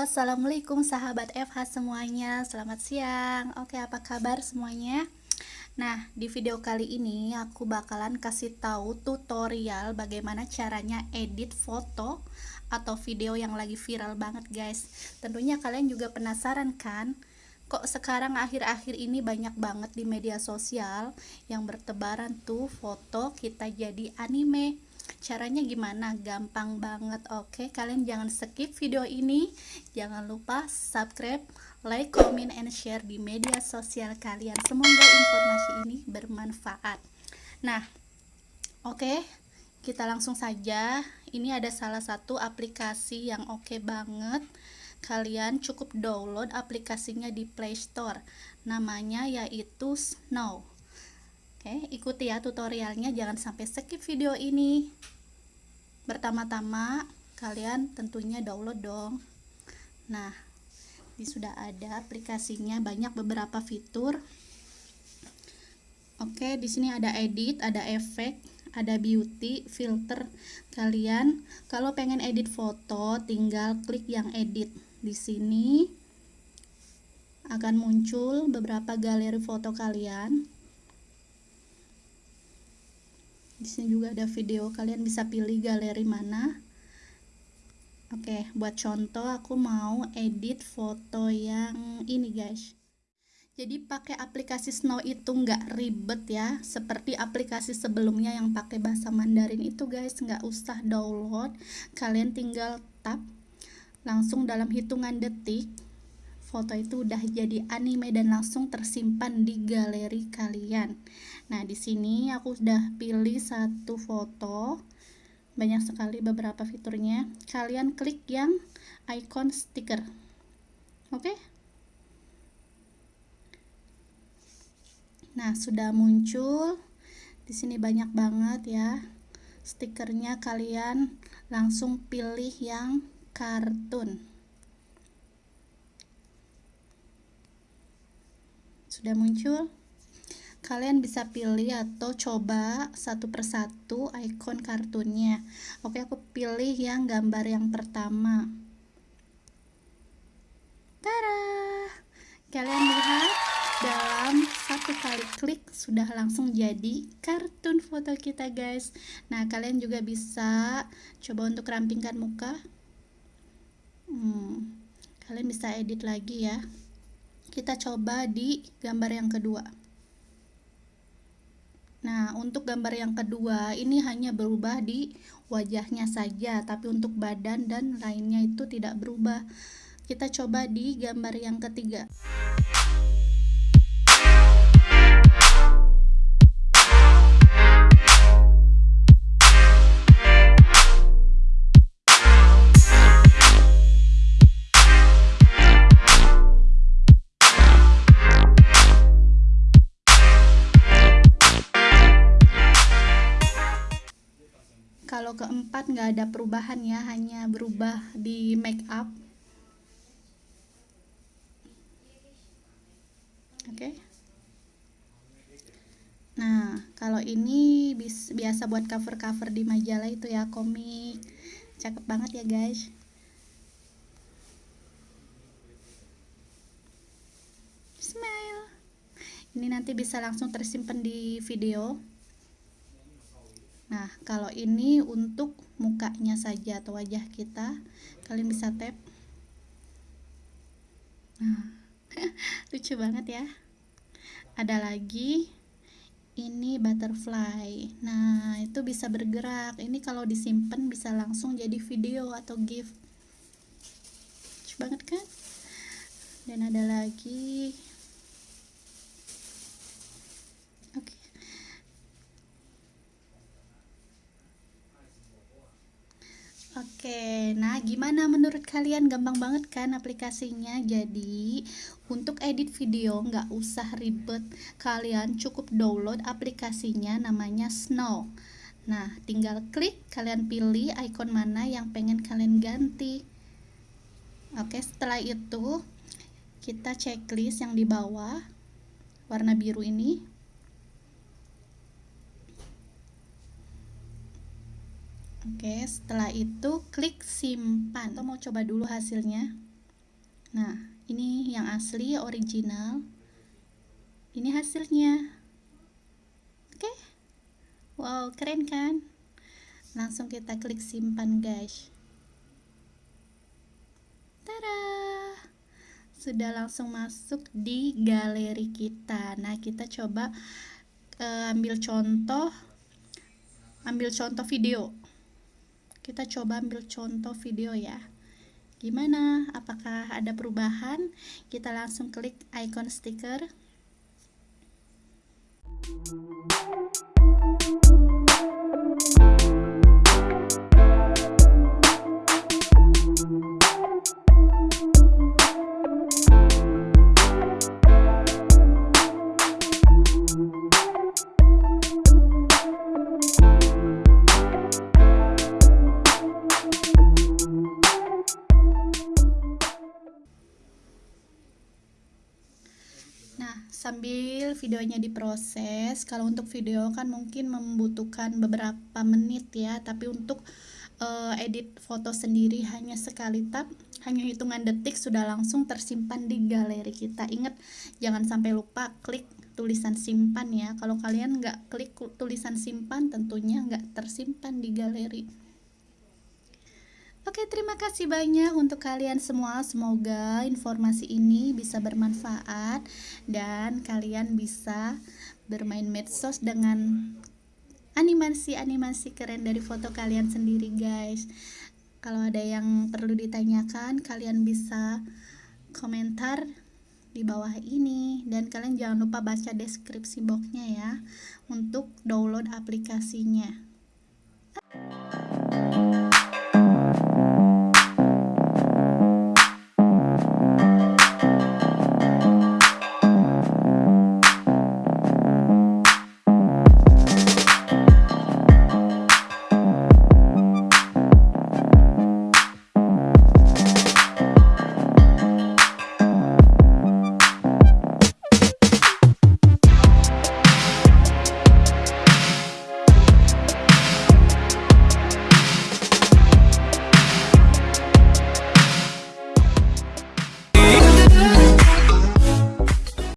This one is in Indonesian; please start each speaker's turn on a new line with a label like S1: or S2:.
S1: assalamualaikum sahabat FH semuanya. Selamat siang. Oke, apa kabar semuanya? Nah, di video kali ini aku bakalan kasih tahu tutorial bagaimana caranya edit foto atau video yang lagi viral banget, guys. Tentunya kalian juga penasaran kan? Kok sekarang akhir-akhir ini banyak banget di media sosial yang bertebaran tuh foto kita jadi anime caranya gimana? Gampang banget oke? Kalian jangan skip video ini. Jangan lupa subscribe like comment and share di media sosial kalian. Semoga informasi ini bermanfaat. Nah oke? Kita langsung saja. Ini ada salah satu aplikasi yang oke banget. Kalian cukup download aplikasinya di Play Store. Namanya yaitu Snow Oke, ikuti ya tutorialnya, jangan sampai skip video ini. Pertama-tama, kalian tentunya download dong. Nah, ini sudah ada aplikasinya, banyak beberapa fitur. Oke, di sini ada edit, ada efek, ada beauty, filter. Kalian kalau pengen edit foto, tinggal klik yang edit. Di sini akan muncul beberapa galeri foto kalian di sini juga ada video kalian bisa pilih galeri mana. Oke buat contoh aku mau edit foto yang ini guys. Jadi pakai aplikasi Snow itu nggak ribet ya seperti aplikasi sebelumnya yang pakai bahasa Mandarin itu guys. Nggak usah download kalian tinggal tap langsung dalam hitungan detik foto itu udah jadi anime dan langsung tersimpan di galeri kalian. Nah, di sini aku sudah pilih satu foto. Banyak sekali beberapa fiturnya. Kalian klik yang icon stiker. Oke? Nah, sudah muncul. Di sini banyak banget ya. Stikernya kalian langsung pilih yang kartun. Sudah muncul kalian bisa pilih atau coba satu persatu icon kartunnya. Oke aku pilih yang gambar yang pertama. Tara! Kalian lihat dalam satu kali klik sudah langsung jadi kartun foto kita guys. Nah kalian juga bisa coba untuk rampingkan muka. Hmm, kalian bisa edit lagi ya kita coba di gambar yang kedua Nah, untuk gambar yang kedua ini hanya berubah di wajahnya saja, tapi untuk badan dan lainnya itu tidak berubah. Kita coba di gambar yang ketiga. Nggak ada perubahan ya hanya berubah di make up. Oke. Okay. nah kalau ini biasa buat cover-cover di majalah itu ya komik. Cakep banget ya guys. Smile. Ini nanti bisa langsung tersimpan di video Nah, kalau ini untuk mukanya saja atau wajah kita, kalian bisa tap. Nah, lucu banget ya. Ada lagi ini butterfly. Nah, itu bisa bergerak. Ini kalau disimpan bisa langsung jadi video atau GIF. Lucu banget kan? Dan ada lagi Oke, nah gimana menurut kalian? Gampang banget kan aplikasinya? Jadi, untuk edit video nggak usah ribet. Kalian cukup download aplikasinya namanya Snow. Nah, tinggal klik, kalian pilih icon mana yang pengen kalian ganti. Oke, setelah itu kita checklist yang di bawah warna biru ini Oke, setelah itu klik simpan. Kita mau coba dulu hasilnya. nah ini yang asli original. Ini hasilnya. Oke. Wow keren kan? Langsung kita klik simpan guys. Tada! Sudah langsung masuk di galeri kita. Nah kita coba uh, ambil contoh ambil contoh video kita coba ambil contoh video ya. Gimana? Apakah ada perubahan? Kita langsung klik icon stiker sambil videonya diproses, kalau untuk video kan mungkin membutuhkan beberapa menit ya, tapi untuk uh, edit foto sendiri hanya sekali tap, hanya hitungan detik sudah langsung tersimpan di galeri kita. Ingat, jangan sampai lupa klik tulisan simpan ya. Kalau kalian nggak klik tulisan simpan, tentunya nggak tersimpan di galeri. Oke, terima kasih banyak untuk kalian semua. Semoga informasi ini bisa bermanfaat dan kalian bisa bermain medsos dengan animasi-animasi keren dari foto kalian sendiri, guys. Kalau ada yang perlu ditanyakan, kalian bisa komentar di bawah ini dan kalian jangan lupa baca deskripsi boxnya ya untuk download aplikasinya.